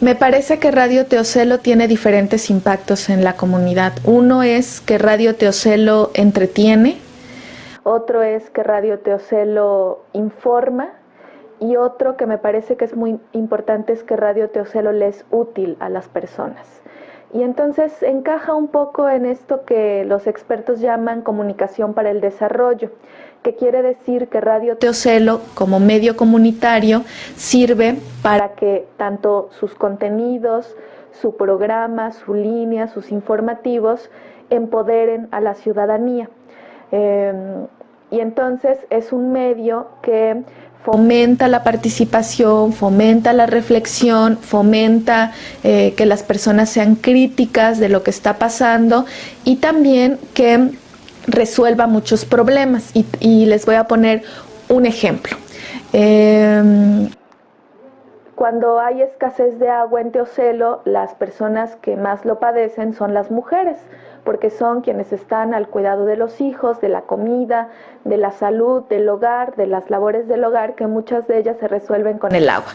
Me parece que Radio Teocelo tiene diferentes impactos en la comunidad. Uno es que Radio Teocelo entretiene, otro es que Radio Teocelo informa y otro que me parece que es muy importante es que Radio Teocelo le es útil a las personas. Y entonces encaja un poco en esto que los expertos llaman comunicación para el desarrollo, que quiere decir que Radio Teocelo como medio comunitario sirve para que tanto sus contenidos, su programa, su línea, sus informativos empoderen a la ciudadanía. Em, y entonces es un medio que fomenta la participación, fomenta la reflexión, fomenta eh, que las personas sean críticas de lo que está pasando y también que resuelva muchos problemas. Y, les voy a poner un ejemplo. Em, cuando hay escasez de agua en Teocelo, las personas que más lo padecen son las mujeres porque son quienes están al cuidado de los hijos, de la comida, de la salud, del hogar, de las labores del hogar, que muchas de ellas se resuelven con el agua.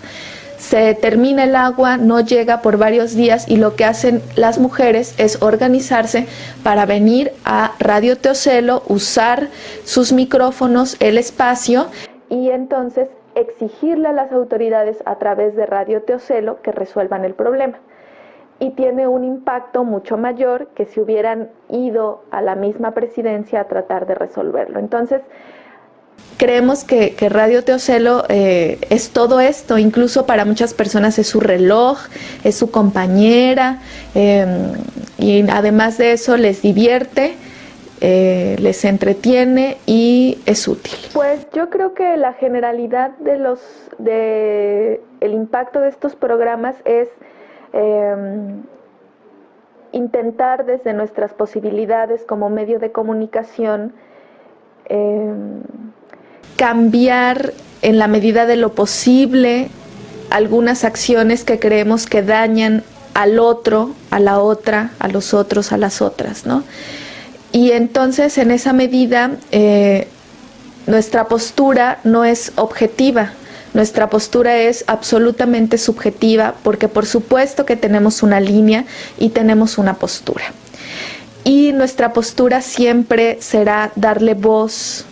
Se termina el agua, no llega por varios días y lo que hacen las mujeres es organizarse para venir a Radio Teocelo, usar sus micrófonos, el espacio y entonces exigirle a las autoridades a través de Radio Teocelo que resuelvan el problema y tiene un impacto mucho mayor que si hubieran ido a la misma presidencia a tratar de resolverlo. Entonces, creemos que, Radio Teocelo eh, es todo esto, incluso para muchas personas es su reloj, es su compañera, em, y además de eso les divierte. Eh, les entretiene y es útil. Pues yo creo que la generalidad de los de el impacto de estos programas es Em, intentar desde nuestras posibilidades como medio de comunicación em, cambiar en la medida de lo posible algunas acciones que creemos que dañan al otro, a la otra, a los otros, a las otras, ¿no? Y entonces en esa medida eh, nuestra postura no es objetiva, nuestra postura es absolutamente subjetiva porque por supuesto que tenemos una línea y tenemos una postura. Y nuestra postura siempre será darle voz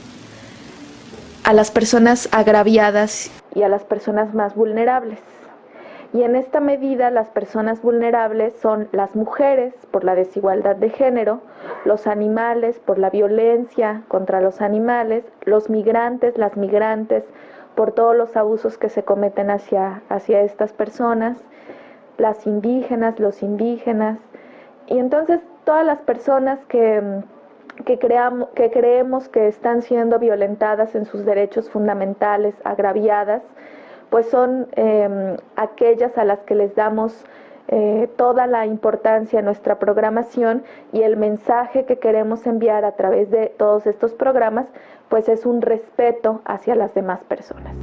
a las personas agraviadas y a las personas más vulnerables. Y en esta medida las personas vulnerables son las mujeres por la desigualdad de género, los animales por la violencia contra los animales, los migrantes, las migrantes por todos los abusos que se cometen hacia, hacia estas personas, las indígenas, los indígenas, y entonces todas las personas que, que, que creemos que están siendo violentadas en sus derechos fundamentales, agraviadas, pues son em, aquellas a las que les damos eh, toda la importancia en nuestra programación y el mensaje que queremos enviar a través de todos estos programas, pues es un respeto hacia las demás personas.